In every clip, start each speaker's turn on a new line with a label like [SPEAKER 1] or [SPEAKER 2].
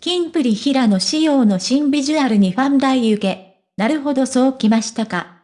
[SPEAKER 1] キンプリ平野仕様の新ビジュアルにファン大受け。なるほどそうきましたか。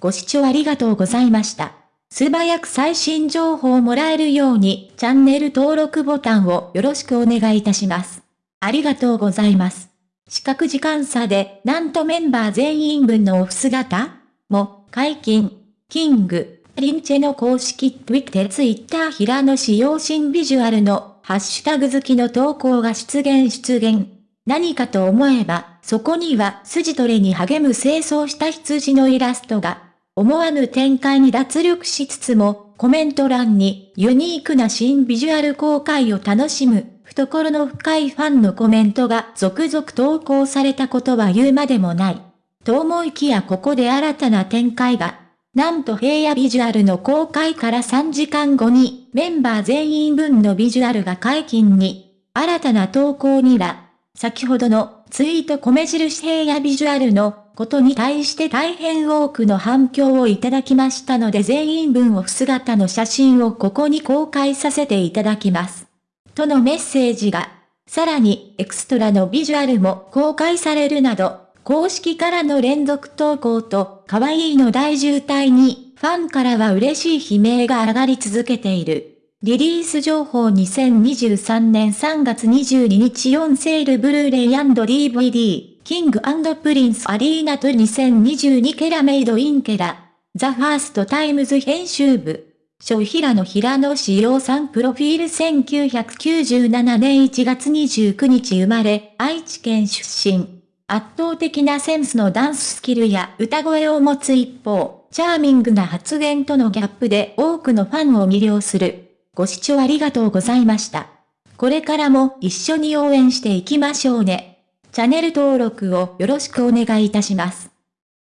[SPEAKER 1] ご視聴ありがとうございました。素早く最新情報をもらえるようにチャンネル登録ボタンをよろしくお願いいたします。ありがとうございます。視覚時間差でなんとメンバー全員分のオフ姿？も解禁。キング、リンチェの公式 Twitter、平野仕様新ビジュアルのハッシュタグ好きの投稿が出現出現。何かと思えば、そこには筋トレに励む清掃した羊のイラストが。思わぬ展開に脱力しつつも、コメント欄にユニークな新ビジュアル公開を楽しむ、懐の深いファンのコメントが続々投稿されたことは言うまでもない。と思いきやここで新たな展開が。なんと平野ビジュアルの公開から3時間後にメンバー全員分のビジュアルが解禁に。新たな投稿には、先ほどのツイート米印平野ビジュアルのことに対して大変多くの反響をいただきましたので全員分オフ姿の写真をここに公開させていただきます。とのメッセージが、さらにエクストラのビジュアルも公開されるなど、公式からの連続投稿と可愛いの大渋滞にファンからは嬉しい悲鳴が上がり続けている。リリース情報2023年3月22日4セールブルーレイ &DVD キングプリンスアリーナと2022ケラメイドインケラ、THE FIRST TIMES 編集部、小平野平野紫耀さんプロフィール1997年1月29日生まれ、愛知県出身。圧倒的なセンスのダンススキルや歌声を持つ一方、チャーミングな発言とのギャップで多くのファンを魅了する。ご視聴ありがとうございました。これからも一緒に応援していきましょうね。チャンネル登録をよろしくお願いいたします。